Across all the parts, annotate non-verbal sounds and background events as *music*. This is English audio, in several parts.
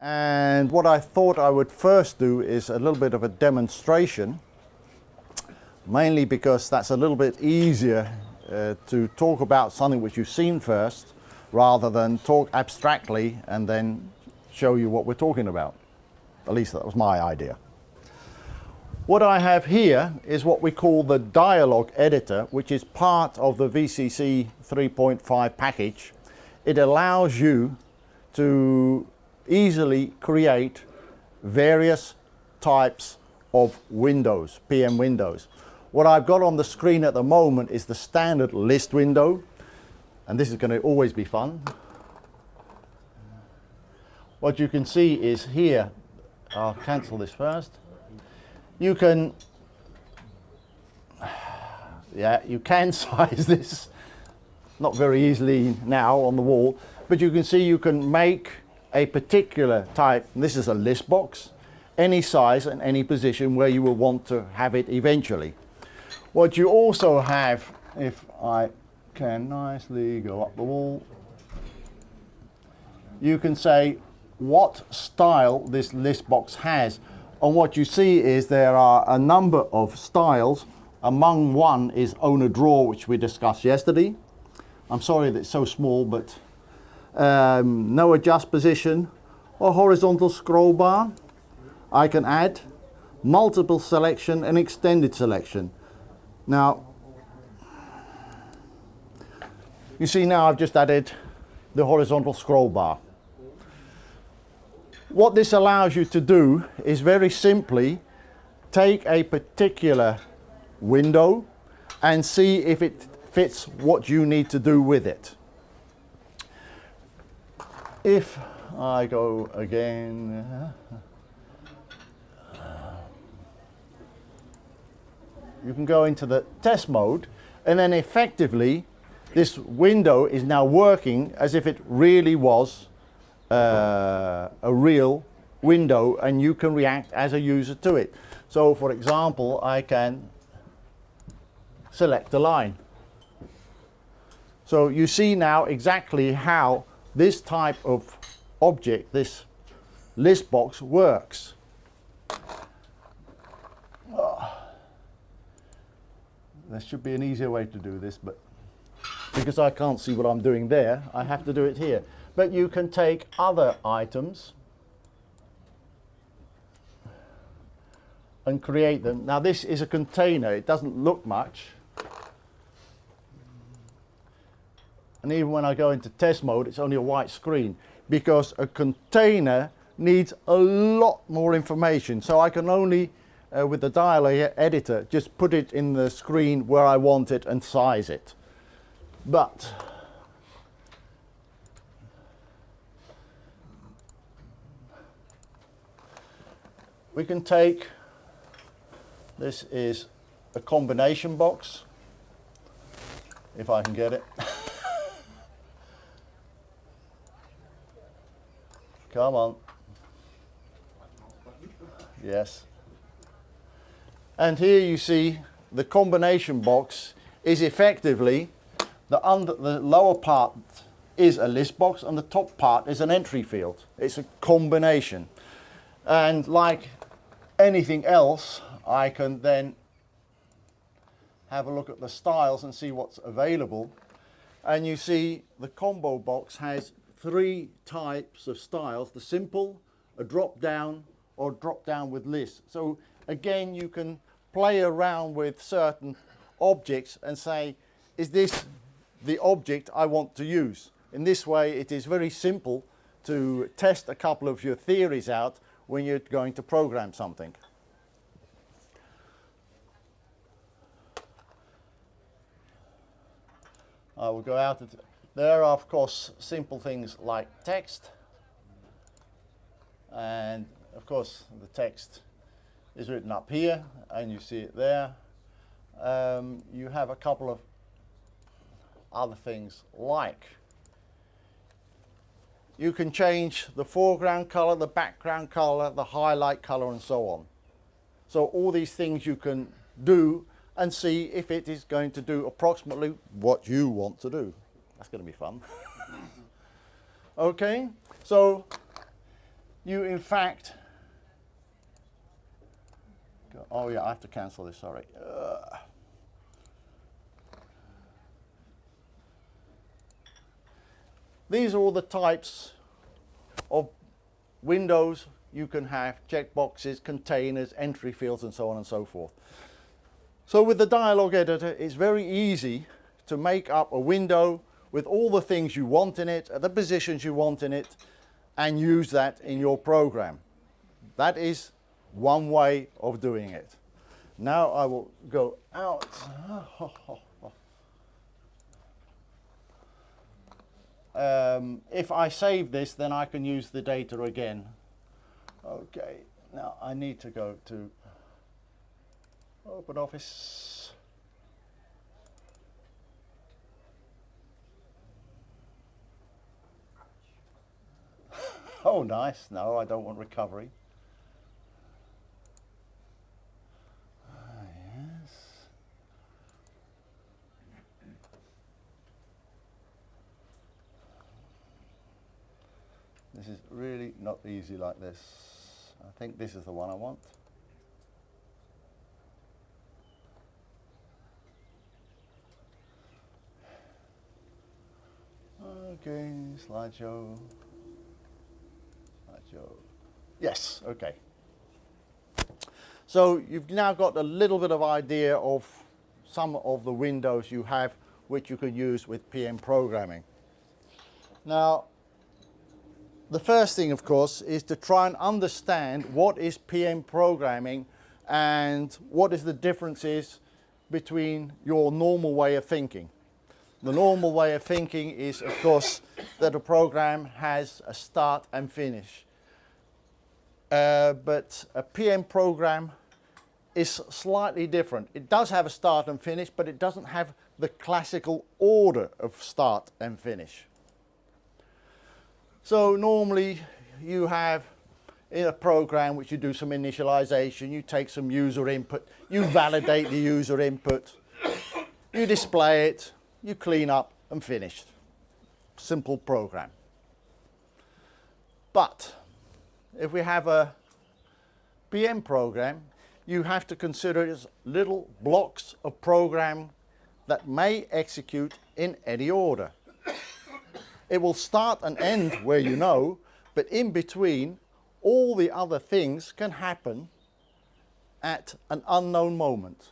And what I thought I would first do is a little bit of a demonstration, mainly because that's a little bit easier uh, to talk about something which you've seen first, rather than talk abstractly and then show you what we're talking about. At least that was my idea. What I have here is what we call the dialog editor, which is part of the VCC 3.5 package. It allows you to easily create various types of windows, PM windows. What I've got on the screen at the moment is the standard list window, and this is going to always be fun. What you can see is here, I'll cancel this first. You can, yeah, you can *laughs* size this, not very easily now on the wall, but you can see you can make a particular type, this is a list box, any size and any position where you will want to have it eventually. What you also have, if I can nicely go up the wall, you can say what style this list box has. And what you see is there are a number of styles. Among one is owner draw, which we discussed yesterday. I'm sorry that it's so small, but um, no adjust position or horizontal scroll bar. I can add multiple selection and extended selection. Now, you see now I've just added the horizontal scroll bar. What this allows you to do is very simply take a particular window and see if it fits what you need to do with it. If I go again, you can go into the test mode and then effectively this window is now working as if it really was uh, a real window and you can react as a user to it. So for example, I can select a line. So you see now exactly how this type of object, this list box works. Oh. There should be an easier way to do this, but because I can't see what I'm doing there, I have to do it here. But you can take other items and create them. Now this is a container, it doesn't look much. And even when I go into test mode, it's only a white screen because a container needs a lot more information. So I can only, uh, with the dialog editor, just put it in the screen where I want it and size it. But we can take, this is a combination box, if I can get it. *laughs* Come on. Yes. And here you see the combination box is effectively the under the lower part is a list box and the top part is an entry field. It's a combination. And like anything else, I can then have a look at the styles and see what's available. And you see the combo box has three types of styles, the simple, a drop down or drop down with list. So again, you can play around with certain objects and say, is this the object I want to use? In this way, it is very simple to test a couple of your theories out when you're going to program something. I will go out there are of course simple things like text and of course the text is written up here and you see it there. Um, you have a couple of other things like you can change the foreground color, the background color, the highlight color and so on. So all these things you can do and see if it is going to do approximately what you want to do. That's going to be fun. *laughs* okay, so you in fact, go- oh yeah, I have to cancel this, sorry. Uh, these are all the types of windows you can have, checkboxes, containers, entry fields and so on and so forth. So with the dialog editor, it's very easy to make up a window with all the things you want in it, the positions you want in it, and use that in your program. That is one way of doing it. Now I will go out. *laughs* Um, if I save this, then I can use the data again. Okay, now I need to go to Open Oh, nice. No, I don't want recovery. Ah, yes. This is really not easy like this. I think this is the one I want. Okay, slideshow. Slideshow. Yes, okay. So you've now got a little bit of idea of some of the windows you have which you can use with PM programming. Now, the first thing, of course, is to try and understand what is PM programming and what is the differences between your normal way of thinking. The normal way of thinking is, of course, that a program has a start and finish. Uh, but a PM program is slightly different. It does have a start and finish, but it doesn't have the classical order of start and finish. So normally you have in a program which you do some initialization, you take some user input, you validate the user input, you display it, you clean up and finished. Simple program. But if we have a PM program, you have to consider it as little blocks of program that may execute in any order. It will start and end where you know, but in between, all the other things can happen at an unknown moment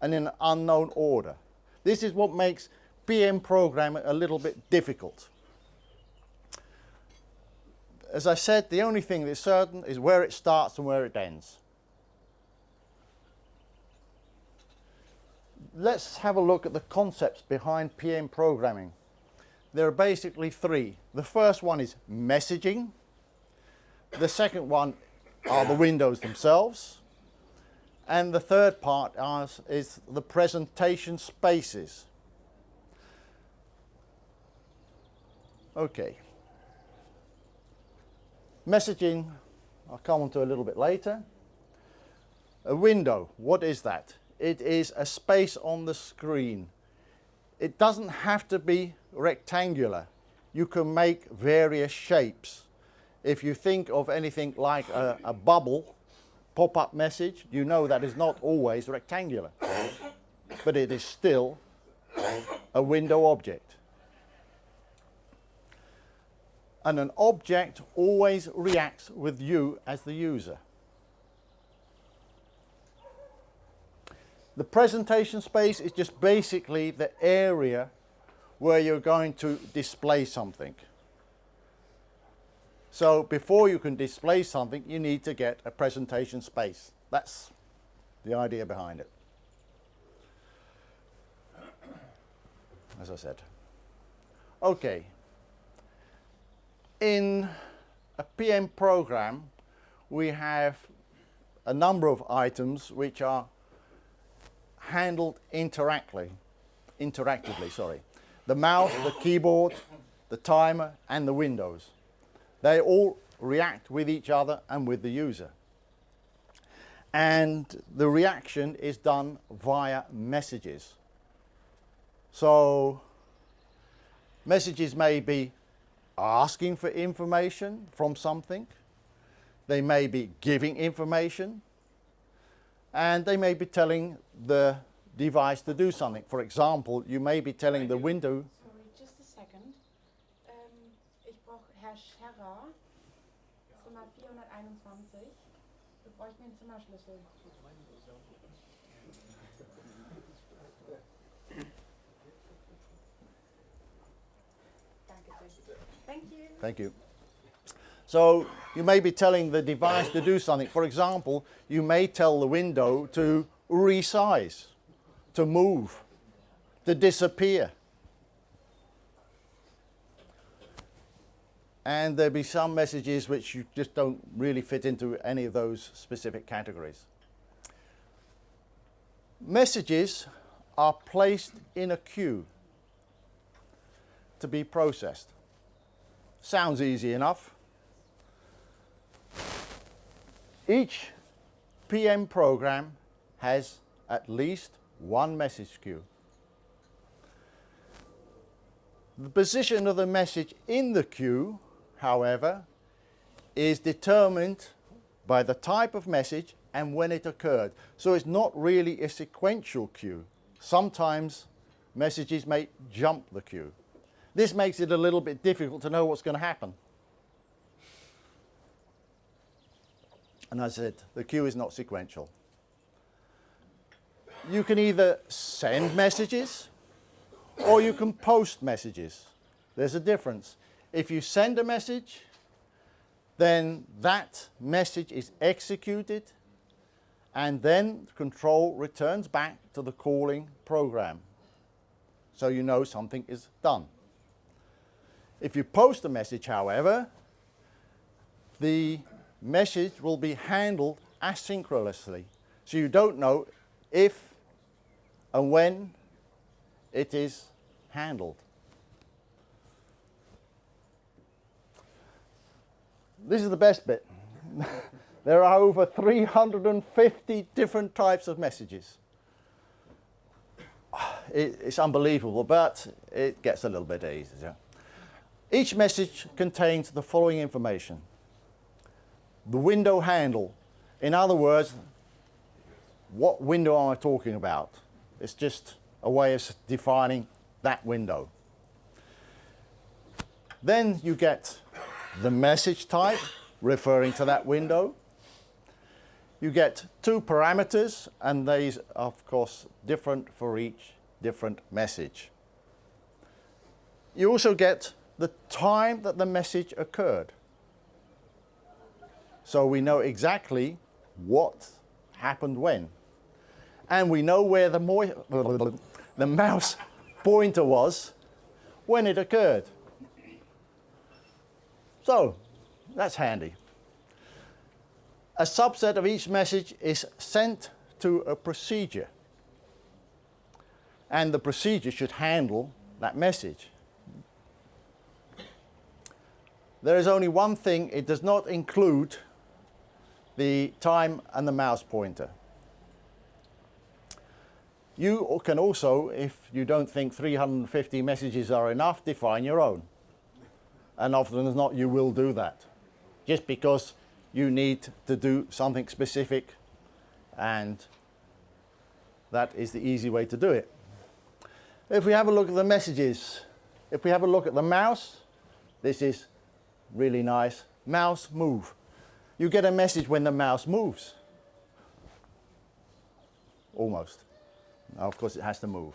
and in an unknown order. This is what makes PM programming a little bit difficult. As I said, the only thing that's certain is where it starts and where it ends. Let's have a look at the concepts behind PM programming. There are basically three. The first one is messaging. The second one are the windows themselves. And the third part is, the presentation spaces. Okay. Messaging, I'll come on to a little bit later. A window, what is that? It is a space on the screen. It doesn't have to be rectangular. You can make various shapes. If you think of anything like a, a bubble, pop-up message, you know that is not always rectangular, but it is still a window object. And an object always reacts with you as the user. The presentation space is just basically the area where you're going to display something. So before you can display something, you need to get a presentation space. That's the idea behind it. As I said. Okay. In a PM program, we have a number of items which are handled interactively, interactively, sorry. The mouse, the keyboard, the timer and the windows. They all react with each other and with the user. And the reaction is done via messages. So messages may be asking for information from something. they may be giving information, and they may be telling the device to do something. For example, you may be telling the window. Sorry, just a second. Ähm, ich brauche Herr Scherrer, Zimmer 421. Wir bräuchten den Zimmerschlüssel. Thank you. So you may be telling the device to do something. For example, you may tell the window to resize, to move, to disappear. And there'll be some messages which you just don't really fit into any of those specific categories. Messages are placed in a queue to be processed. Sounds easy enough. Each PM program has at least one message queue. The position of the message in the queue, however, is determined by the type of message and when it occurred. So it's not really a sequential queue. Sometimes messages may jump the queue. This makes it a little bit difficult to know what's going to happen. And I said, the queue is not sequential. You can either send messages or you can post messages. There's a difference. If you send a message, then that message is executed and then control returns back to the calling program. So you know something is done. If you post a message, however, the message will be handled asynchronously. So you don't know if and when it is handled. This is the best bit. *laughs* there are over 350 different types of messages. It, it's unbelievable, but it gets a little bit easier. Each message contains the following information the window handle. In other words, what window am I talking about? It's just a way of defining that window. Then you get the message type referring to that window. You get two parameters and these are of course different for each different message. You also get the time that the message occurred. So we know exactly what happened when. And we know where the, *laughs* the mouse pointer was when it occurred. So that's handy. A subset of each message is sent to a procedure. And the procedure should handle that message. There is only one thing, it does not include the time and the mouse pointer. You can also, if you don't think 350 messages are enough, define your own. And often as not, you will do that. Just because you need to do something specific and that is the easy way to do it. If we have a look at the messages, if we have a look at the mouse, this is really nice. Mouse move you get a message when the mouse moves. Almost. Now, of course, it has to move.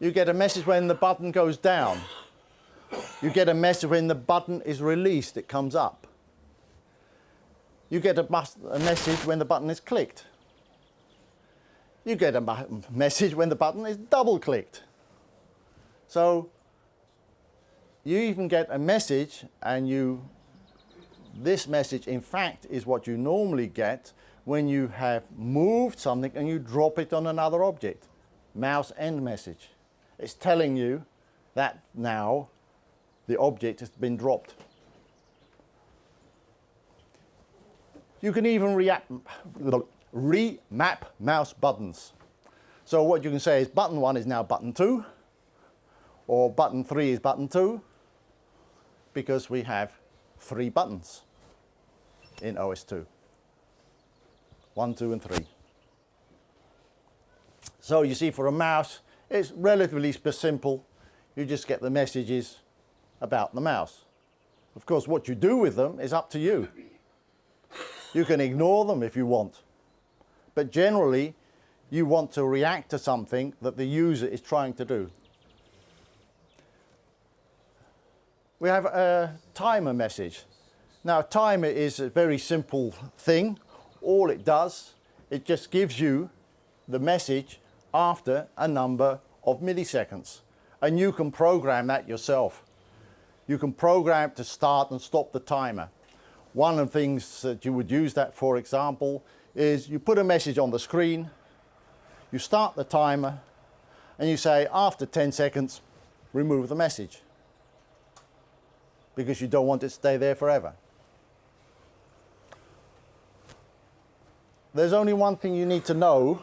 You get a message when the button goes down. You get a message when the button is released, it comes up. You get a, a message when the button is clicked. You get a message when the button is double clicked. So you even get a message and you this message, in fact, is what you normally get when you have moved something and you drop it on another object. Mouse end message. It's telling you that now the object has been dropped. You can even remap mouse buttons. So what you can say is button 1 is now button 2, or button 3 is button 2, because we have three buttons. in OS2. One, two, and three. So you see for a mouse, it's relatively simple. You just get the messages about the mouse. Of course, what you do with them is up to you. You can ignore them if you want. But generally, you want to react to something that the user is trying to do. We have a timer message. Now, timer is a very simple thing. All it does, it just gives you the message after a number of milliseconds. And you can program that yourself. You can program to start and stop the timer. One of the things that you would use that for example is you put a message on the screen, you start the timer, and you say after 10 seconds, remove the message. Because you don't want it to stay there forever. There's only one thing you need to know.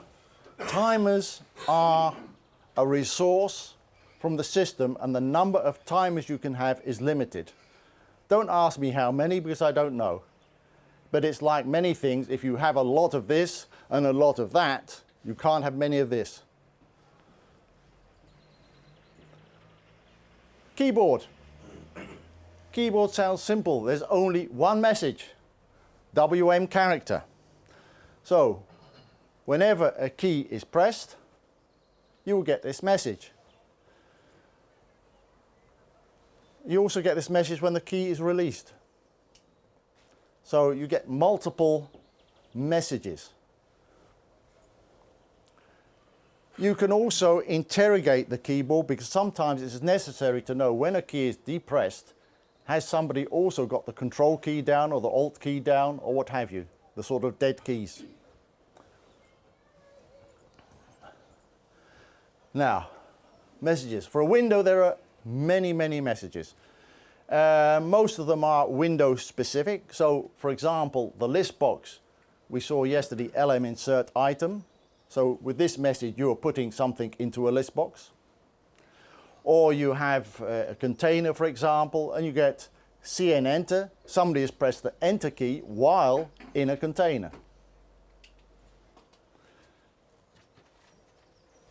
Timers are a resource from the system and the number of timers you can have is limited. Don't ask me how many because I don't know. But it's like many things, if you have a lot of this and a lot of that, you can't have many of this. Keyboard. Keyboard sounds simple. There's only one message, WM character. So, whenever a key is pressed, you will get this message. You also get this message when the key is released. So you get multiple messages. You can also interrogate the keyboard because sometimes it's necessary to know when a key is depressed, has somebody also got the control key down or the alt key down or what have you, the sort of dead keys. Now, messages. For a window there are many, many messages. Uh, most of them are window specific. So for example, the list box we saw yesterday, LM insert item. So with this message, you are putting something into a list box. Or you have uh, a container, for example, and you get CN enter. Somebody has pressed the enter key while in a container.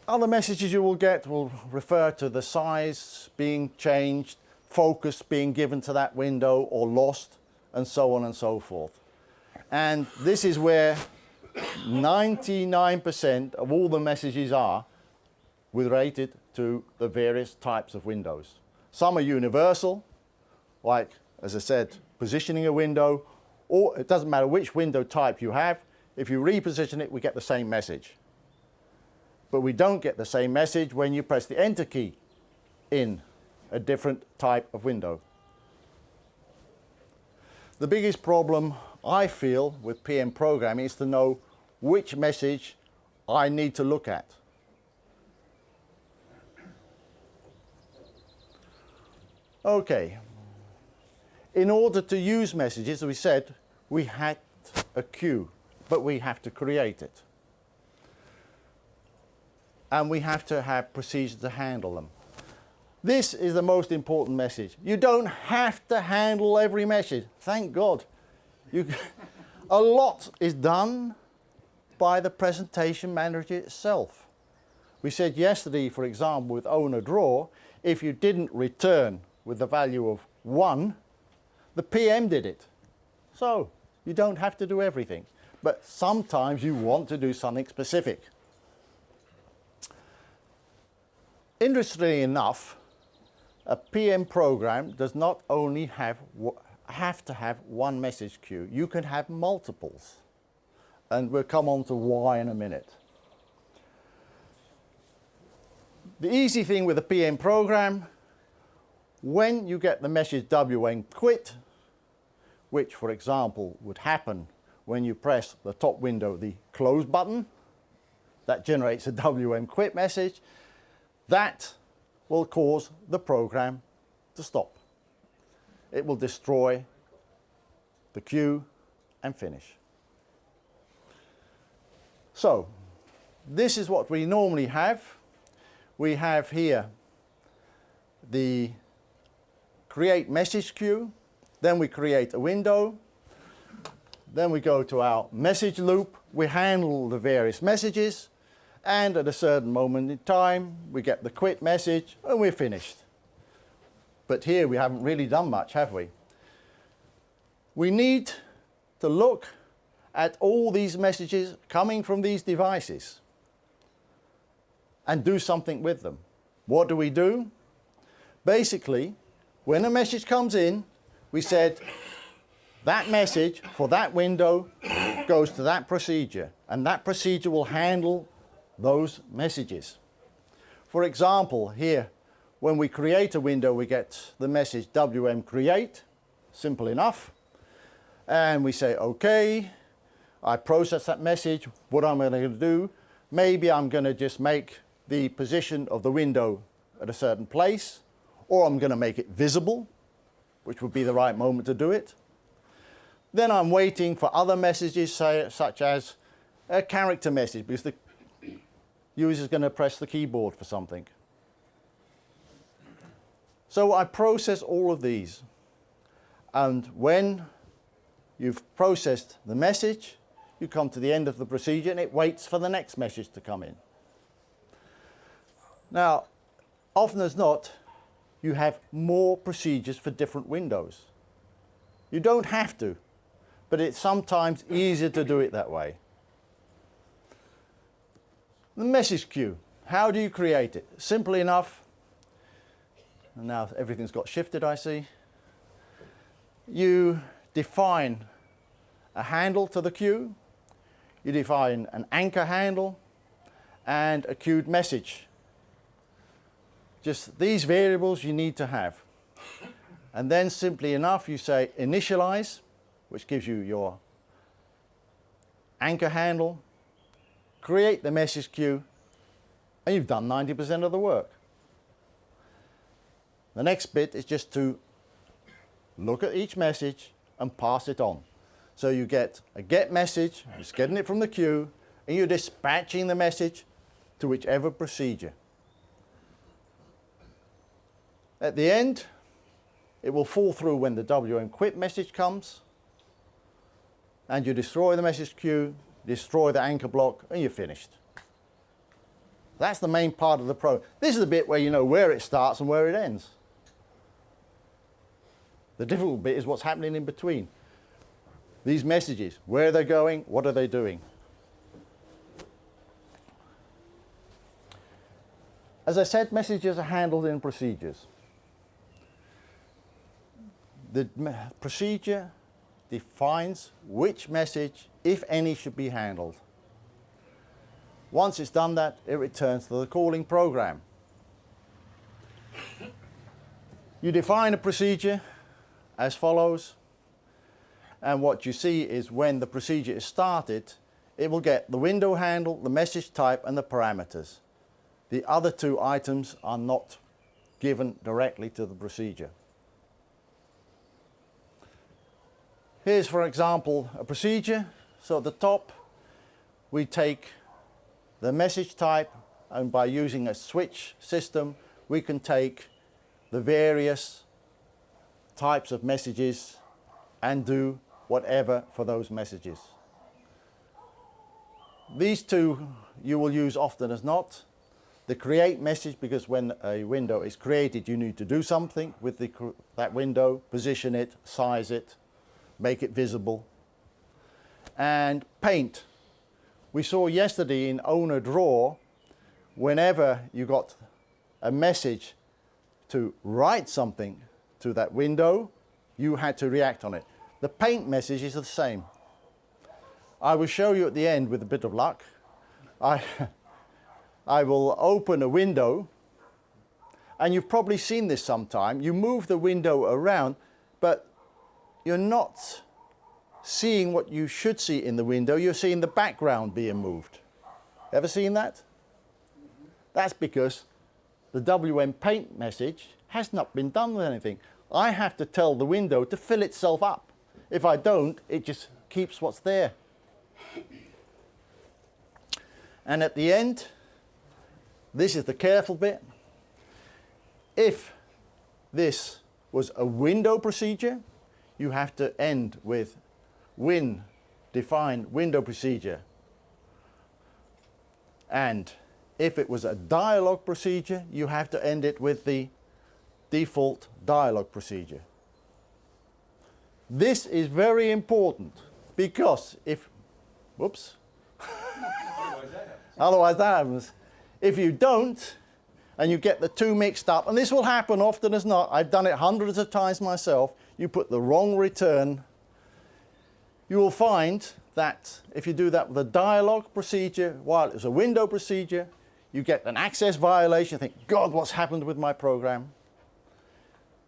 Other messages you will get will refer to the size being changed, focus being given to that window or lost, and so on and so forth. And this is where 99% of all the messages are related to the various types of windows. Some are universal, like, as I said, positioning a window, or it doesn't matter which window type you have, if you reposition it, we get the same message but we don't get the same message when you press the enter key in a different type of window. The biggest problem I feel with PM programming is to know which message I need to look at. Okay, in order to use messages, we said we had a queue, but we have to create it and we have to have procedures to handle them. This is the most important message. You don't have to handle every message. Thank God. You, *laughs* a lot is done by the presentation manager itself. We said yesterday, for example, with owner draw, if you didn't return with the value of 1, the PM did it. So you don't have to do everything. But sometimes you want to do something specific. Interestingly enough, a PM program does not only have, have to have one message queue, you can have multiples. And we'll come on to why in a minute. The easy thing with a PM program, when you get the message WM quit, which for example would happen when you press the top window, the close button, that generates a WM quit message, that will cause the program to stop. It will destroy the queue and finish. So, this is what we normally have. We have here the create message queue, then we create a window, Then we go to our message loop. We handle the various messages and at a certain moment in time we get the quit message and we're finished. But here we haven't really done much, have we? We need to look at all these messages coming from these devices and do something with them. What do we do? Basically, when a message comes in, we said that message for that window goes to that procedure and that procedure will handle those messages. For example, here, when we create a window, we get the message WM create, simple enough. And we say, okay, I process that message. What am I going to do? Maybe I'm going to just make the position of the window at a certain place, or I'm going to make it visible, which would be the right moment to do it. Then I'm waiting for other messages, say, such as a character message, because the user is going to press the keyboard for something. So I process all of these. And when you've processed the message, you come to the end of the procedure and it waits for the next message to come in. Now, often as not, you have more procedures for different windows. You don't have to, but it's sometimes easier to do it that way. The message queue. How do you create it? Simply enough. And now everything's got shifted, I see. You define a handle to the queue. You define an anchor handle and a queued message. Just these variables you need to have. And then simply enough you say initialize, which gives you your anchor handle create the message queue, and you've done 90% of the work. The next bit is just to look at each message and pass it on. So you get a get message, it's getting it from the queue, and you're dispatching the message to whichever procedure. At the end, it will fall through when the WM quit message comes, and you destroy the message queue, destroy the anchor block, and you're finished. That's the main part of the program. This is the bit where you know where it starts and where it ends. The difficult bit is what's happening in between. These messages, where they're going, what are they doing? As I said, messages are handled in procedures. The procedure defines which message, if any, should be handled. Once it's done that, it returns to the calling program. You define a procedure as follows, and what you see is when the procedure is started, it will get the window handle, the message type and the parameters. The other two items are not given directly to the procedure. Here's, for example, a procedure. So at the top, we take the message type and by using a switch system, we can take the various types of messages and do whatever for those messages. These two you will use often as not. The create message, because when a window is created, you need to do something with the, that window, position it, size it, make it visible. And paint. We saw yesterday in owner draw, whenever you got a message to write something to that window, you had to react on it. The paint message is the same. I will show you at the end with a bit of luck. I, *laughs* I will open a window and you've probably seen this sometime. You move the window around, but you're not seeing what you should see in the window, you're seeing the background being moved. Ever seen that? That's because the WM paint message has not been done with anything. I have to tell the window to fill itself up. If I don't, it just keeps what's there. And at the end, this is the careful bit. If this was a window procedure, you have to end with win define window procedure. And if it was a dialog procedure, you have to end it with the default dialog procedure. This is very important because if, whoops, *laughs* otherwise that happens. If you don't, and you get the two mixed up, and this will happen often as not, I've done it hundreds of times myself, you put the wrong return, you will find that if you do that with a dialog procedure while it's a window procedure, you get an access violation, you think, God, what's happened with my program?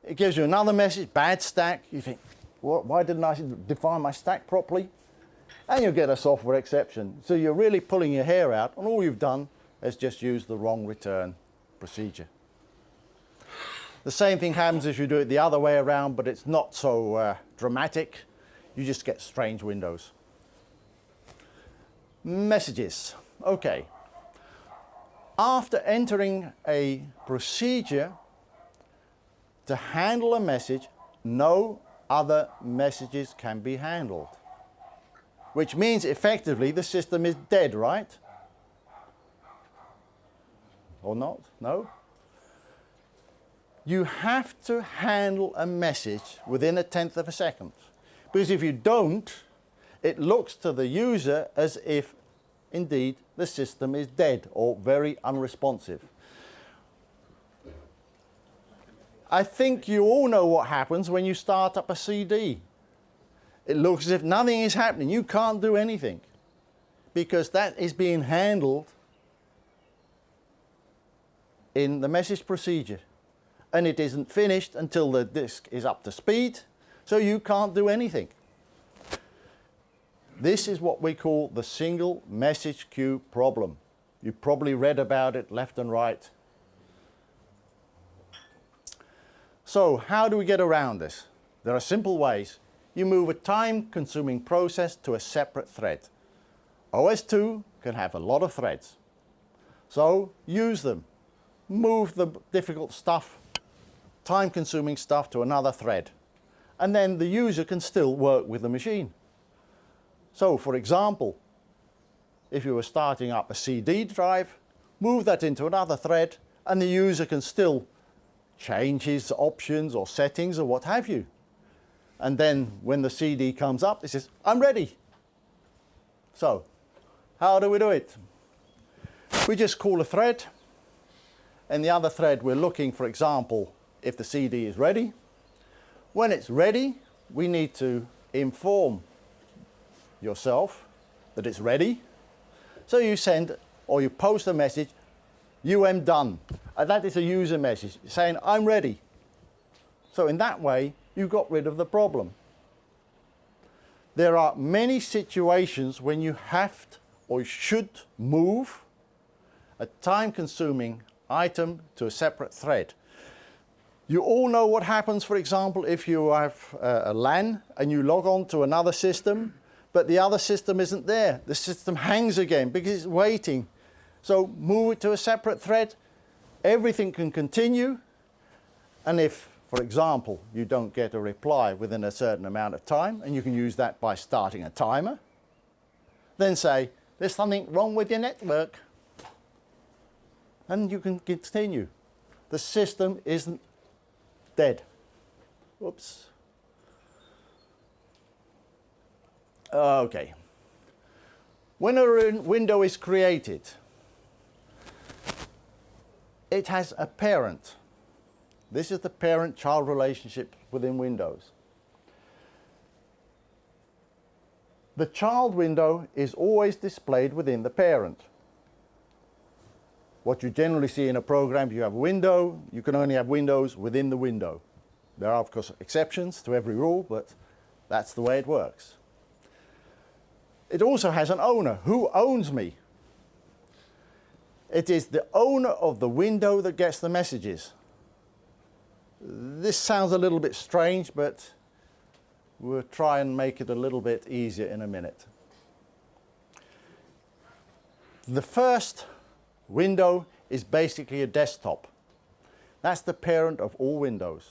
It gives you another message, bad stack, you think, why didn't I define my stack properly? And you get a software exception. So you're really pulling your hair out, and all you've done is just use the wrong return procedure. The same thing happens if you do it the other way around, but it's not so uh, dramatic. You just get strange windows. Messages. Okay. After entering a procedure to handle a message, no other messages can be handled. Which means effectively the system is dead, right? Or not? No? You have to handle a message within a tenth of a second. Because if you don't, it looks to the user as if indeed the system is dead or very unresponsive. I think you all know what happens when you start up a CD. It looks as if nothing is happening. You can't do anything because that is being handled in the message procedure and it isn't finished until the disk is up to speed so you can't do anything. This is what we call the single message queue problem. You probably read about it left and right. So how do we get around this? There are simple ways. You move a time-consuming process to a separate thread. OS2 can have a lot of threads. So use them. Move the difficult stuff, time-consuming stuff to another thread. And then the user can still work with the machine. So for example, if you were starting up a CD drive, move that into another thread and the user can still change his options or settings or what have you. And then when the CD comes up, it says, I'm ready. So how do we do it? We just call a thread. and the other thread, we're looking, for example, if the CD is ready. When it's ready, we need to inform yourself that it's ready. So you send or you post a message, UM done. And that is a user message saying, I'm ready. So in that way, you got rid of the problem. There are many situations when you have to, or should move a time-consuming item to a separate thread. You all know what happens, for example, if you have uh, a LAN and you log on to another system but the other system isn't there. The system hangs again because it's waiting. So move it to a separate thread. Everything can continue. And if, for example, you don't get a reply within a certain amount of time, and you can use that by starting a timer, then say, there's something wrong with your network. And you can continue. The system isn't dead. Oops. Ah, okay. When a window is created, it has a parent. This is the parent-child relationship within Windows. The child window is always displayed within the parent. What you generally see in a program, you have a window, you can only have windows within the window. There are of course exceptions to every rule, but that's the way it works. It also has an owner. Who owns me? It is the owner of the window that gets the messages. This sounds a little bit strange, but we'll try and make it a little bit easier in a minute. The first window is basically a desktop. That's the parent of all windows.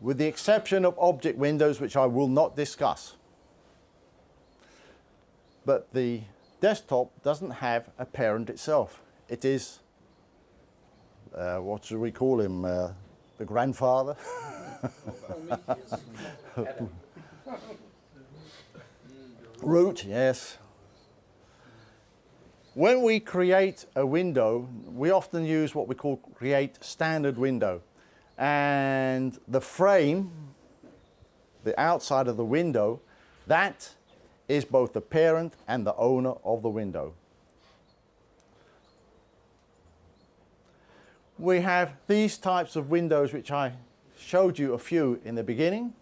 With the exception of object windows, which I will not discuss. but the desktop doesn't have a parent itself. It is, uh, what should we call him, uh, the grandfather? *laughs* Root, yes. When we create a window, we often use what we call create standard window. And the frame, the outside of the window, that is both the parent and the owner of the window. We have these types of windows which I showed you a few in the beginning.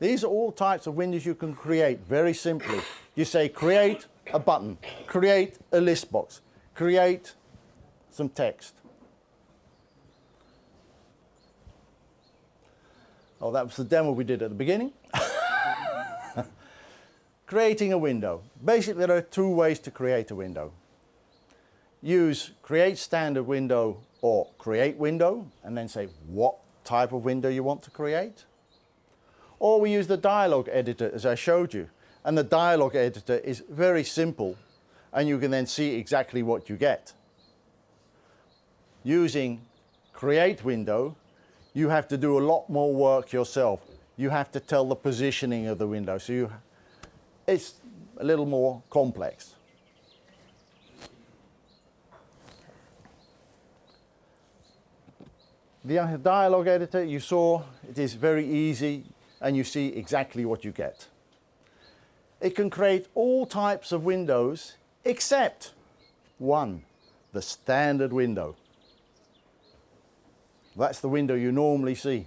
These are all types of windows you can create very simply. You say create a button, create a list box, create some text. Oh, that was the demo we did at the beginning. *laughs* Creating a window. Basically, there are two ways to create a window. Use create standard window or create window and then say what type of window you want to create. Or we use the dialog editor as I showed you. And the dialog editor is very simple and you can then see exactly what you get. Using create window, you have to do a lot more work yourself. You have to tell the positioning of the window. So you, it's a little more complex. The dialog editor you saw, it is very easy and you see exactly what you get. It can create all types of windows except one, the standard window. That's the window you normally see.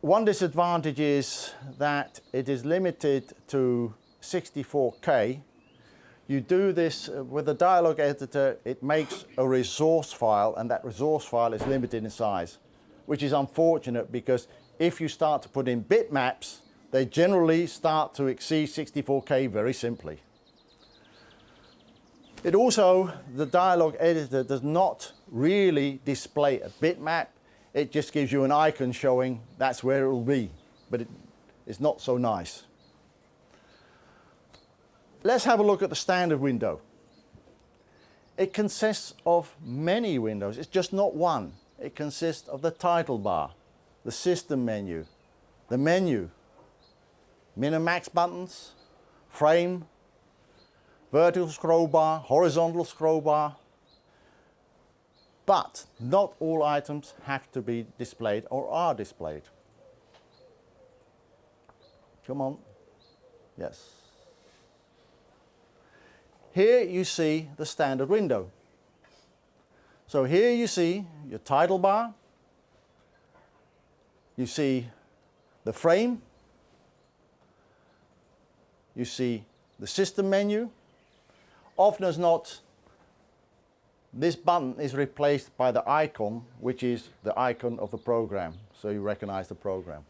One disadvantage is that it is limited to 64K. You do this with a dialog editor, it makes a resource file and that resource file is limited in size, which is unfortunate because if you start to put in bitmaps, they generally start to exceed 64K very simply. It also, the dialog editor does not really display a bitmap. It just gives you an icon showing that's where it will be, but it, it's not so nice. Let's have a look at the standard window. It consists of many windows. It's just not one. It consists of the title bar, the system menu, the menu, min and max buttons, frame, vertical scroll bar, horizontal scroll bar. But not all items have to be displayed or are displayed. Come on. Yes. Here you see the standard window. So here you see your title bar, you see the frame, you see the system menu, often as not, this button is replaced by the icon, which is the icon of the program. So you recognize the program.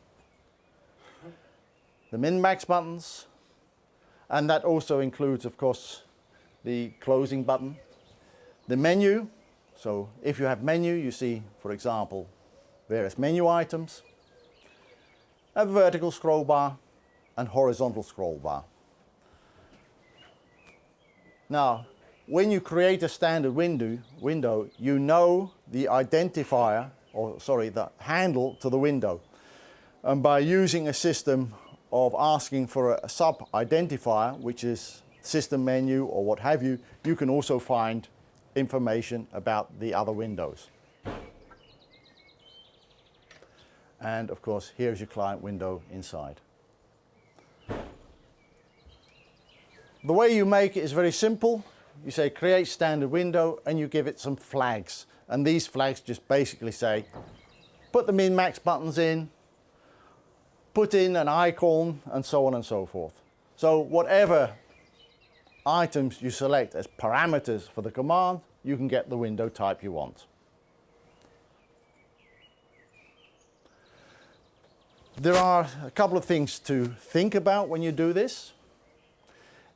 The min-max buttons, and that also includes, of course, the closing button. The menu, so if you have menu, you see, for example, various menu items. A vertical scroll bar and horizontal scroll bar. Now, when you create a standard window, window, you know the identifier, or sorry, the handle to the window. And by using a system of asking for a sub-identifier, which is system menu or what have you, you can also find information about the other windows. And of course, here's your client window inside. The way you make it is very simple. You say create standard window and you give it some flags. And these flags just basically say, put the min-max buttons in, put in an icon and so on and so forth. So whatever items you select as parameters for the command, you can get the window type you want. There are a couple of things to think about when you do this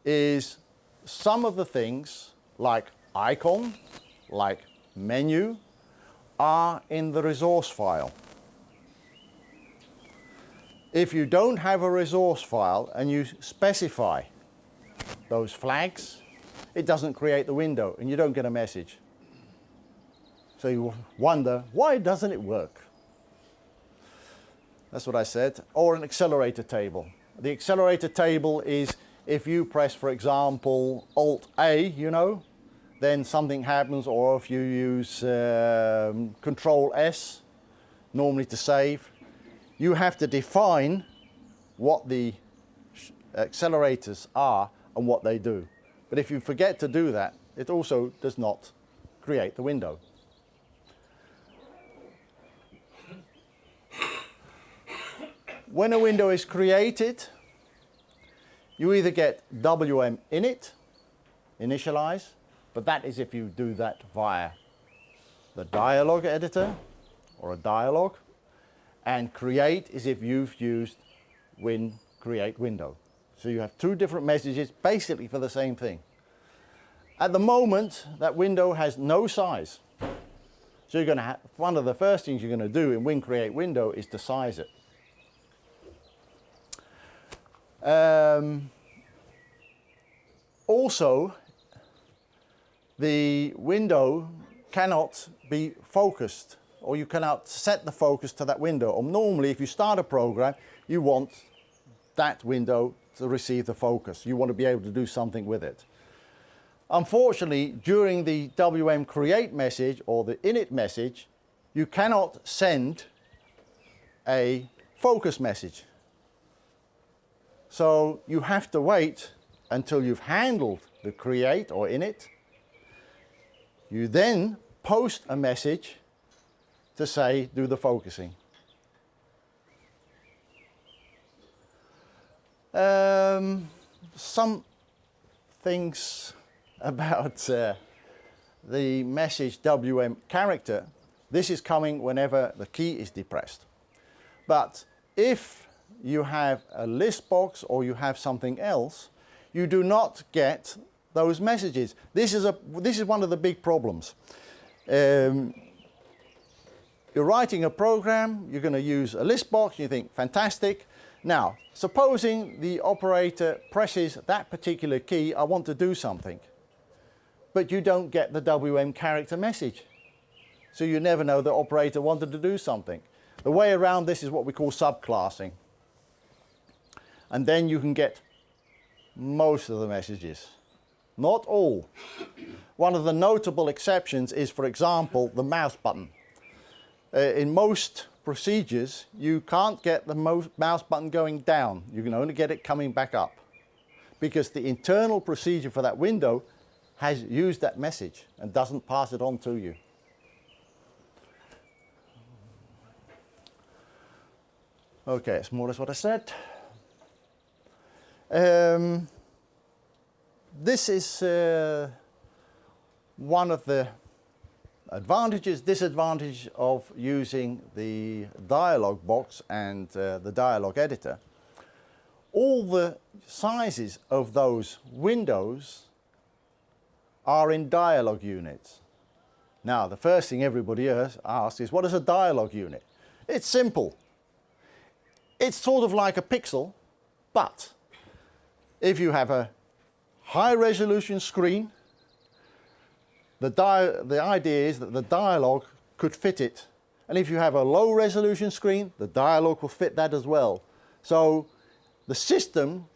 is some of the things like icon, like menu, are in the resource file. if you don't have a resource file and you specify those flags, it doesn't create the window and you don't get a message. So you wonder, why doesn't it work? That's what I said. Or an accelerator table. The accelerator table is if you press, for example, Alt A, you know, then something happens, or if you use um, Control S, normally to save, you have to define what the accelerators are and what they do. But if you forget to do that, it also does not create the window. When a window is created, you either get WM init, initialize, but that is if you do that via the dialog editor or a dialog, and create is if you've used win create window. So you have two different messages basically for the same thing. At the moment, that window has no size. So you're going to have, one of the first things you're going to do in win create window is to size it. Um, also, the window cannot be focused or you cannot set the focus to that window. Or normally, if you start a program, you want that window to receive the focus. You want to be able to do something with it. Unfortunately, during the WM create message or the init message, you cannot send a focus message. So you have to wait until you've handled the create or init. You then post a message to say do the focusing. Um, some things *laughs* about uh, the message WM character. This is coming whenever the key is depressed. But if you have a list box or you have something else, you do not get those messages. This is, a, this is one of the big problems. Um, you're writing a program, you're going to use a list box, you think, fantastic. Now, supposing the operator presses that particular key, I want to do something, but you don't get the WM character message. So you never know the operator wanted to do something. The way around this is what we call subclassing and then you can get most of the messages. Not all. One of the notable exceptions is, for example, the mouse button. Uh, in most procedures, you can't get the mouse button going down. You can only get it coming back up because the internal procedure for that window has used that message and doesn't pass it on to you. Okay, it's more or less what I said. Um, this is uh, one of the advantages, disadvantage of using the dialog box and uh, the dialog editor. All the sizes of those windows are in dialog units. Now, the first thing everybody asks is, what is a dialog unit? It's simple. It's sort of like a pixel, but if you have a high resolution screen, the, the idea is that the dialog could fit it. And if you have a low resolution screen, the dialog will fit that as well. So the system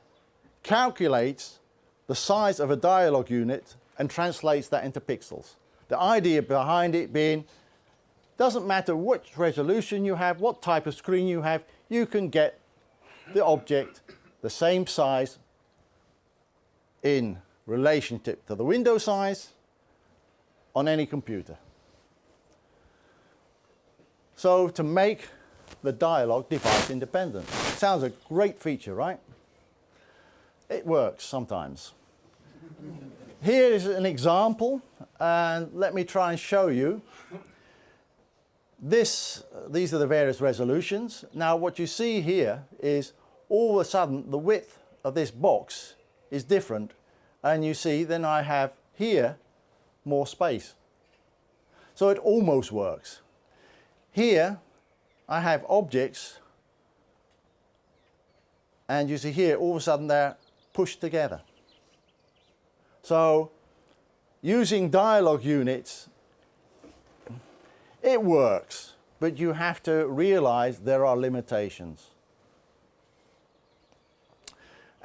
calculates the size of a dialog unit and translates that into pixels. The idea behind it being, doesn't matter which resolution you have, what type of screen you have, you can get the object the same size in relationship to the window size on any computer. So to make the dialog device independent. Sounds a great feature, right? It works sometimes. Here is an example, and let me try and show you. This, these are the various resolutions. Now what you see here is all of a sudden the width of this box is different and you see then I have here more space. So it almost works. Here I have objects And you see here, all of a sudden they're pushed together. So using dialogue units, it works, but you have to realize there are limitations.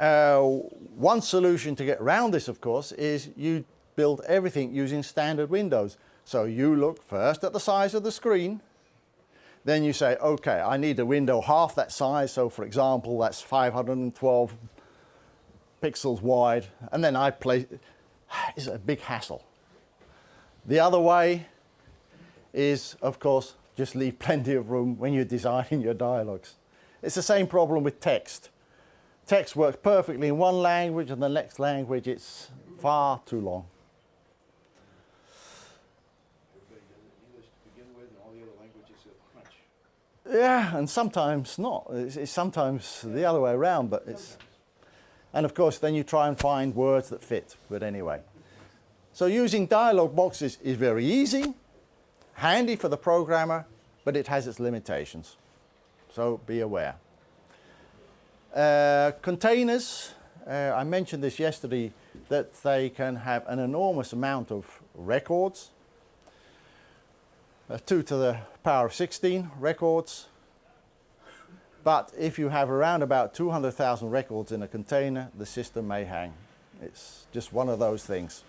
Uh, one solution to get around this, of course, is you build everything using standard windows. So you look first at the size of the screen, then you say, okay, I need a window half that size. So for example, that's 512 pixels wide. And then I place, *sighs* it's a big hassle. The other way is, of course, just leave *laughs* plenty of room when you're designing your dialogues. It's the same problem with text. Text works perfectly in one language and the next language it's far too long. Yeah, and sometimes not. It's, it's sometimes the other way around, but it's. And of course, then you try and find words that fit. But anyway. So using dialog boxes is very easy, handy for the programmer, but it has its limitations. So be aware. Uh, containers, uh, I mentioned this yesterday, that they can have an enormous amount of records. Uh, 2 to the power of 16 records. But if you have around about 200,000 records in a container, the system may hang. It's just one of those things.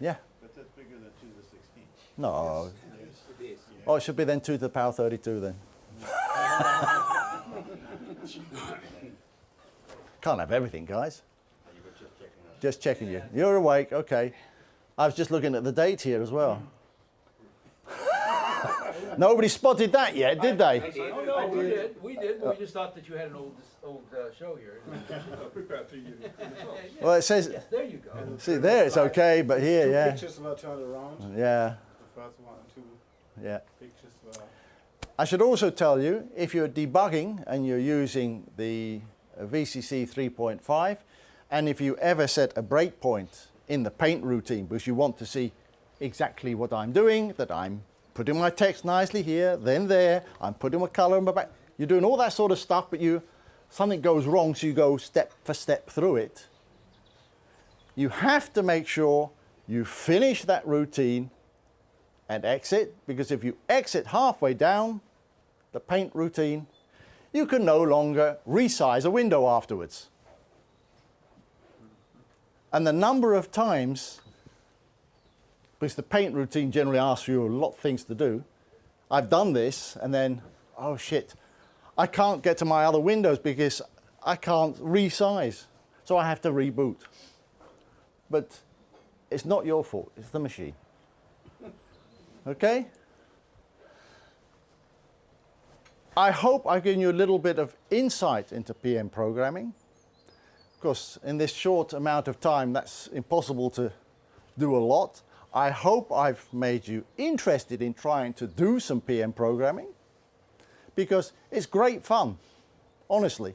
Yeah. But that's bigger than two to the sixteen. No. It is. Oh, it should be then 2 to the power 32 then. Can't have everything, guys. Just checking. Just checking you. You're awake, okay. I was just looking at the date here as well. Nobody spotted that yet, did they? Oh, no, we did, we did, but we just thought that you had an old, old uh, show here. *laughs* Prepared to you. Well, it says, Yes, there you go. see there it's okay, but here, yeah. pictures of were turned around. Yeah, The first one, two yeah. pictures were. I should also tell you, if you're debugging and you're using the uh, VCC 3.5, and if you ever set a breakpoint in the paint routine because you want to see exactly what I'm doing, that I'm putting my text nicely here, then there, I'm putting my color in my back. You're doing all that sort of stuff, but you something goes wrong, so you go step for step through it. You have to make sure you finish that routine and exit, because if you exit halfway down the paint routine, you can no longer resize a window afterwards. And the number of times, because the paint routine generally asks you a lot of things to do, I've done this and then, oh shit, I can't get to my other windows because I can't resize. So I have to reboot. But it's not your fault, it's the machine. Okay? I hope I've given you a little bit of insight into PM programming. Of course, in this short amount of time, that's impossible to do a lot. I hope I've made you interested in trying to do some PM programming because it's great fun, honestly.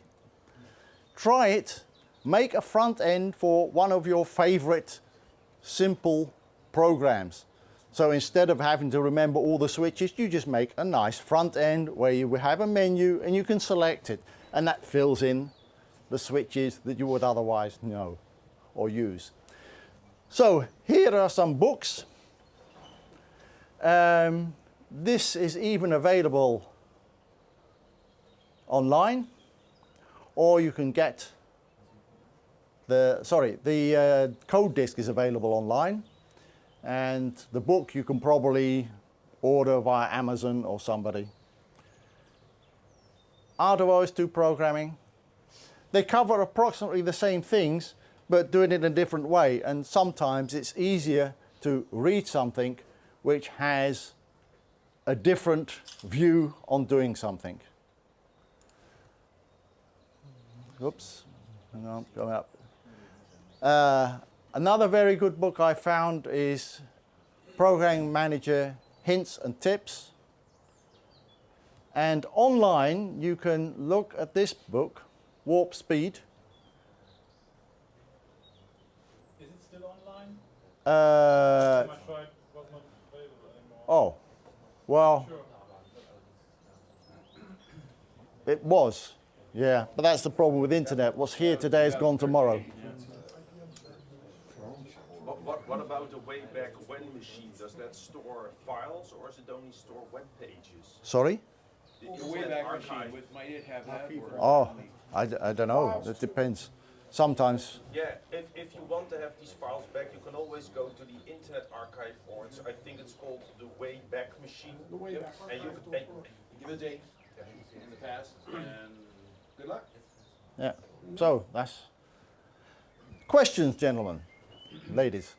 Try it, make a front end for one of your favorite simple programs. So instead of having to remember all the switches, you just make a nice front end where you have a menu and you can select it. And that fills in the switches that you would otherwise know or use. So here are some books. Um, this is even available online or you can get the, sorry, the uh, code disk is available online and the book you can probably order via Amazon or somebody. Art of OS2 programming. They cover approximately the same things, but doing it in a different way. And sometimes it's easier to read something which has a different view on doing something. Oops, on, going up. Uh, another very good book I found is Programming Manager Hints and Tips. And online you can look at this book, Warp Speed. Is it still online? Uh, Last time I tried, it was not available anymore. oh, well, Sure. It was, yeah. But that's the problem with internet. What's here today is gone tomorrow. What, what, what about the Wayback When machine? Does that store files or does it only store web pages? Sorry? The The Wayback Machine, with- might it have that? or- Oh, I, d- I don't know. It depends. Sometimes, Yeah, if, if you want to have these files back, you can always go to the Internet Archive, or it's, I think it's called the Wayback Machine. The Wayback And you, Archive. and, Give it a date in the past, and good luck. yeah. So that's questions, gentlemen, ladies,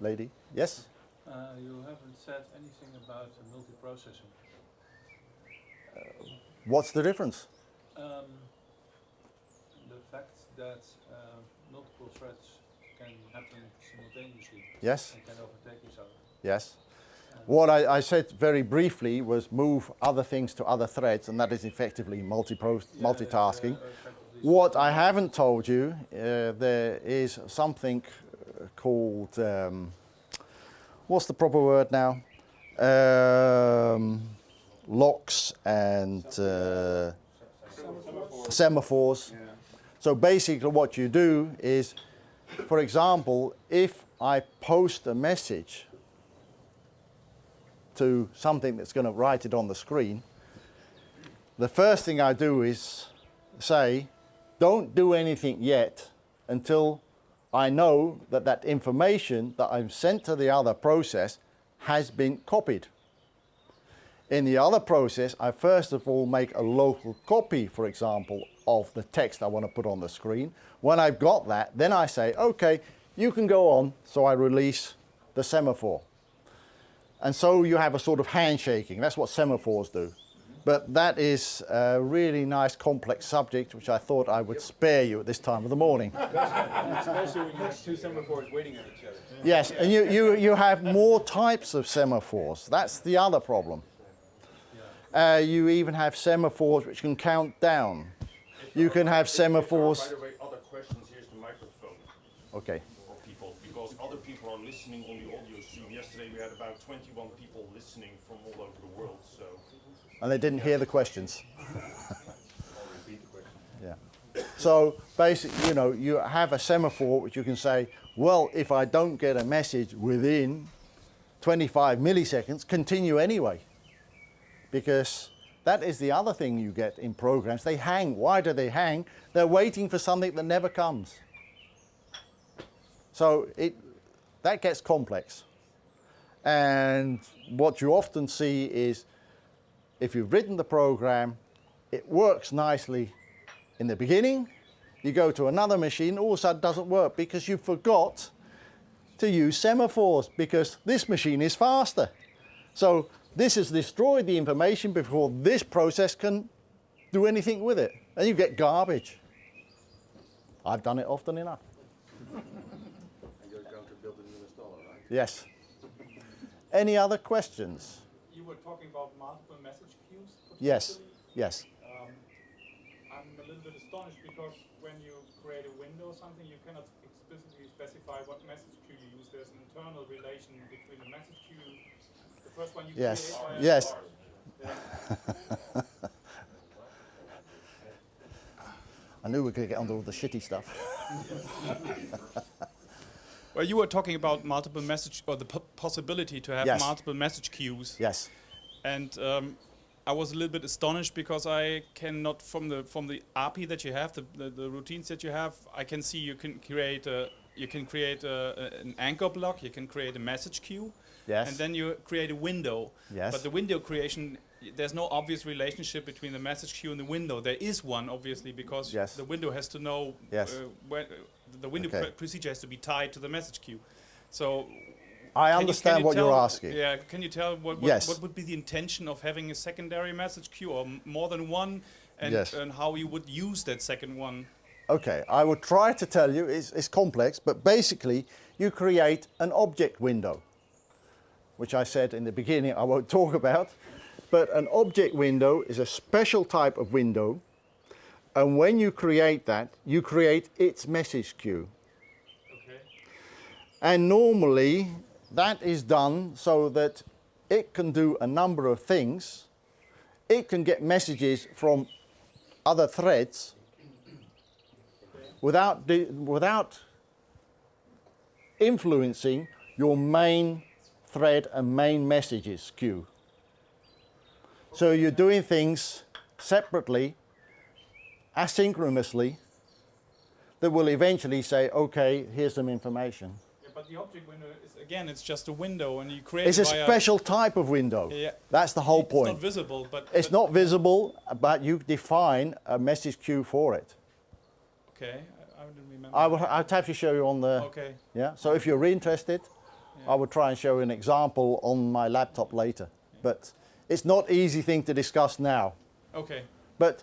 lady. Yes. Uh, you haven't said anything about uh, multiprocessing. What's the difference? Um, the fact that uh, multiple threads can happen simultaneously Yes. and can overtake each other. Yes. What I, I said very briefly was move other things to other threads, and that is effectively multi-pro- Yeah, multitasking. uh, effectively What I haven't told you, uh, there is something uh, called, um, what's the proper word now? Um, locks and uh, semaphores. So basically what you do is, for example, if I post a message to something that's going to write it on the screen, the first thing I do is say, don't do anything yet until I know that that information that I've sent to the other process has been copied. In the other process, I first of all make a local copy, for example, of the text I want to put on the screen. When I've got that, then I say, okay, you can go on. So I release the semaphore. And so you have a sort of handshaking. That's what semaphores do. But that is a really nice complex subject which I thought I would spare you at this time of the morning. *laughs* Especially when you have two semaphores waiting on each other. Yes, and you, you, you have more types of semaphores. That's the other problem. Uh, you even have semaphores which can count down. You can have If there are, semaphores. By the way, other questions, here's the microphone Okay. for people, because other people are listening on the audio stream. Yesterday we had about 21 people listening from all over the world, so. And *laughs* they didn't hear the questions. yeah. So basically, you know, you have a semaphore which you can say, well, if I don't get a message within 25 milliseconds, continue anyway. Because that is the other thing you get in programs. They hang. Why do they hang? They're waiting for something that never comes. So it, that gets complex. And what you often see is if you've written the program, it works nicely in the beginning. You go to another machine, all of a sudden it doesn't work because you forgot to use semaphores because this machine is faster. So this has destroyed the information before this process can do anything with it. And you get garbage. I've done it often enough. And you're going to build a new installer, right? Yes. Any other questions? You were talking about multiple message queues. Yes. Yes. Um, I'm a little bit astonished because when you create a window or something, you cannot explicitly specify what message queue you use. There's an internal relation between the message queue, the first one you Yes. create. and Yes. *laughs* I knew we could get onto all the shitty stuff. *laughs* Well, you were talking about multiple message or the po- possibility to have Yes. multiple message queues, Yes. and um, I was a little bit astonished because I cannot from the from the API that you have, the, the, the routines that you have, I can see you can create a you can create a, a- an anchor block, you can create a message queue, Yes. and then you create a window. Yes. But the window creation, there's no obvious relationship between the message queue and the window. There is one, obviously, because Yes. the window has to know Yes. uh, where the window Okay. pr- procedure has to be tied to the message queue. So I understand you what you're asking. Yeah, can you tell what, what, Yes. what would be the intention of having a secondary message queue or more than one, and, Yes. and how you would use that second one? Okay, I will try to tell you, it's, it's complex, but basically you create an object window, which I said in the beginning I won't *laughs* talk about. But an object window is a special type of window, and when you create that, you create its message queue. Okay. And normally that is done so that it can do a number of things. It can get messages from other threads without, without influencing your main thread and main messages queue. So you're doing things separately, asynchronously, that will eventually say, okay, here's some information. Yeah, but the object window is again, it's just a window, and you create. It's a special type of window. Yeah. That's the whole It's point. It's not visible, but It's but- not visible, but you define a message queue for it. Okay, I, I didn't remember. I would, I'd have to show you on the, Okay. yeah. So if you're interested, Yeah. I would try and show you an example on my laptop later. But it's not easy thing to discuss now. Okay. But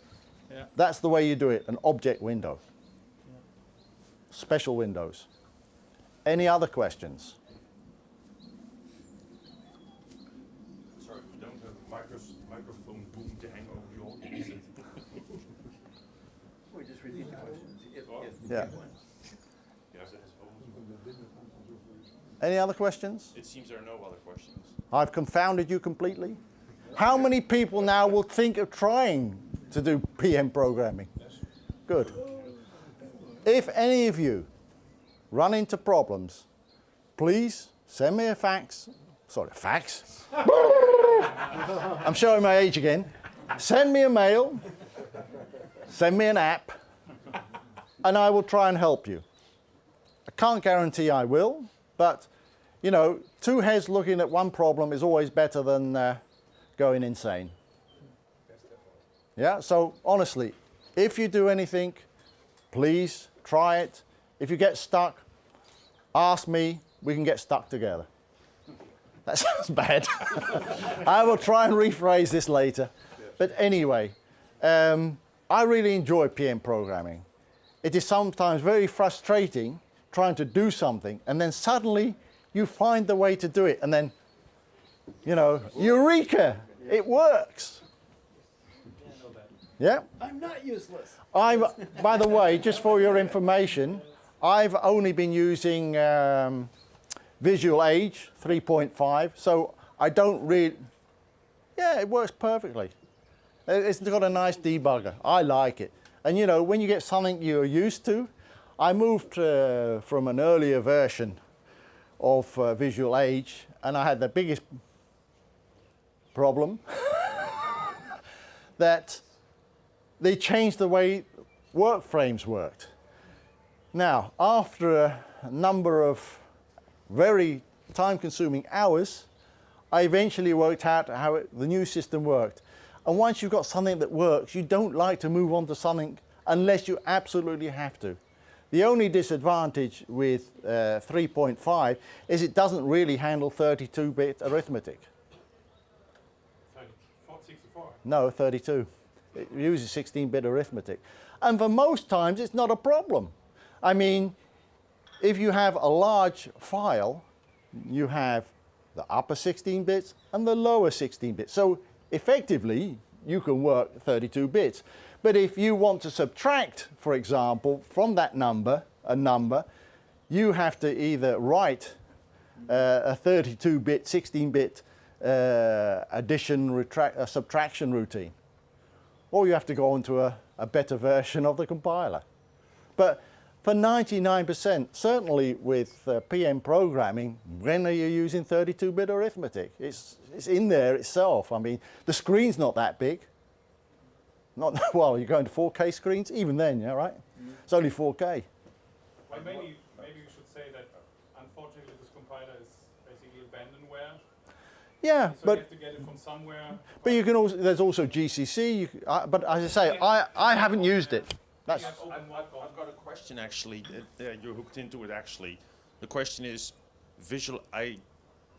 Yeah. that's the way you do it, an object window. Special windows. Any other questions? Sorry, we don't have a micros- microphone boom to hang over the audience. *laughs* We just repeat the questions. If, if, Yeah. Yes, it is almost- Any other questions? It seems there are no other questions. I've confounded you completely. How many people now will think of trying to do PM programming? Good. If any of you run into problems, please send me a fax. Sorry, fax? *laughs* I'm showing my age again. Send me a mail, send me an app, and I will try and help you. I can't guarantee I will, but you know, two heads looking at one problem is always better than uh, going insane. Yeah, so honestly, if you do anything, please try it. If you get stuck, ask me, we can get stuck together. That *laughs* sounds bad. *laughs* I will try and rephrase this later. But anyway, um, I really enjoy PM programming. It is sometimes very frustrating trying to do something and then suddenly you find the way to do it and then, you know, eureka, it works. Yeah? I'm not useless. I've, by the way, just for your information, I've only been using um, Visual Age 3.5, so I don't really, yeah, it works perfectly. It- It's got a nice debugger. I like it. And you know, when you get something you're used to, I moved uh, from an earlier version of uh, Visual Age, and I had the biggest problem *laughs* that they changed the way work frames worked. Now, after a number of very time-consuming hours, I eventually worked out how it, the new system worked. And once you've got something that works, you don't like to move on to something unless you absolutely have to. The only disadvantage with uh, 3.5 is it doesn't really handle 32-bit arithmetic. 64. No, 32. It uses 16-bit arithmetic. And for most times, it's not a problem. I mean, if you have a large file, you have the upper 16 bits and the lower 16 bits. So effectively, you can work 32 bits. But if you want to subtract, for example, from that number, a number, you have to either write uh, a 32-bit, 16-bit uh, addition, uh, subtraction routine. Or you have to go onto a, a better version of the compiler. But for 99%, certainly with uh, PM programming, when are you using 32-bit arithmetic? It's, it's in there itself. I mean, the screen's not that big. Not *laughs* well, you're going to 4K screens, even then, yeah, right? It's only 4K. Well, maybe, maybe we should say that unfortunately this compiler is basically abandonware. Yeah, So but you have to get it from somewhere. but you can also there's also GCC. You, uh, but as I say, I I haven't used it. That's You have open I've, I've, I've got a question actually. Uh, you're hooked into it actually. The question is, visual. I,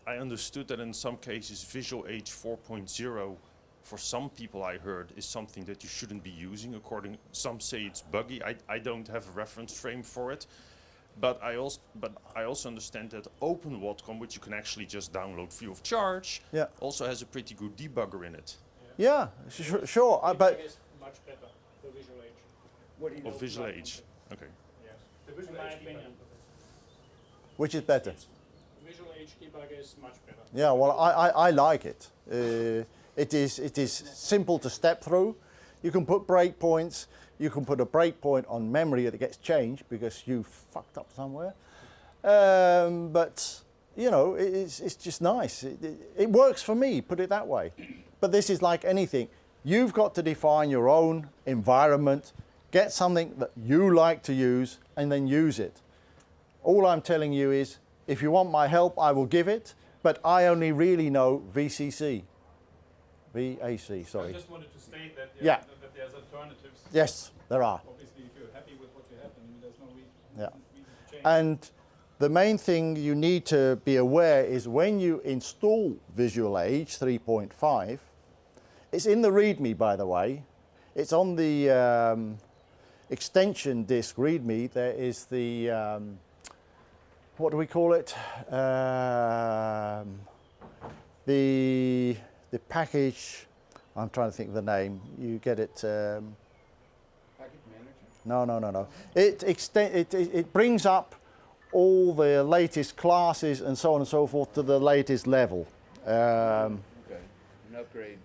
I understood that in some cases, Visual Age 4.0, for some people I heard, is something that you shouldn't be using. According, some say it's buggy. I, I don't have a reference frame for it. But I also, but I also understand that Open OpenWatcom, which you can actually just download free of charge, Yeah. also has a pretty good debugger in it. yeah, sure. sure uh, but much better, the visual age. What do you know? Of Visual about Age. Okay. Yes. The visual In my age opinion. which is better? debugger- Visual age debugger is much better. Yeah, well, I, I, I like it. Uh, it is it is simple to step through. You can put breakpoints. You can put a breakpoint on memory that gets changed because you fucked up somewhere. Um, but you know, it, it's, it's just nice. It, it, it works for me. Put it that way. But this is like anything. You've got to define your own environment. Get something that you like to use, and then use it. All I'm telling you is, if you want my help, I will give it. But I only really know VCC. VAC, sorry. I just wanted to state that, Yeah. that, that there's alternatives. Yes, there are. Obviously, if you're happy with what you have, then there's no reason, Yeah. reason to change. And the main thing you need to be aware is when you install Visual Age 3.5, it's in the README by the way, it's on the um, extension disk README, there is the, um, what do we call it? Um, the, the package, I'm trying to think of the name, you get it, um, Packet manager? no, no, no, no. It, extend, it, it, it brings up all the latest classes and so on and so forth to the latest level. Um, Okay, an upgrade.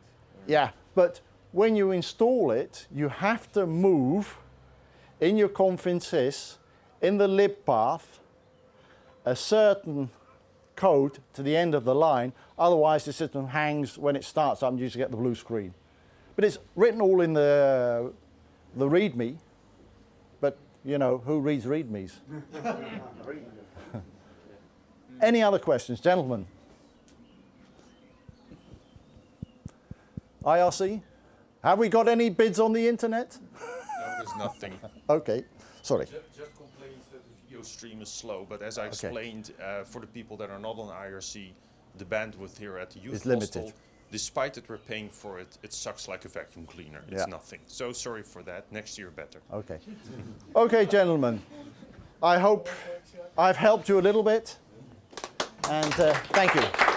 yeah, but when you install it, you have to move in your CONFIG.SYS, in the lib path, a certain code to the end of the line. Otherwise, the system hangs when it starts up and you just get the blue screen. But it's written all in the, the README. But, you know, who reads READMEs? *laughs* Any other questions, gentlemen? IRC? Have we got any bids on the internet? *laughs* No, there's nothing. Okay, sorry. Ju- Just complains that the video stream is slow, but as I explained, uh, for the people that are not on IRC, the bandwidth here at the youth It's limited. hostel, despite that we're paying for it, it sucks like a vacuum cleaner. It's Yeah. nothing. So sorry for that. Next year better. Okay. *laughs* Okay, gentlemen. I hope I've helped you a little bit. And uh, thank you.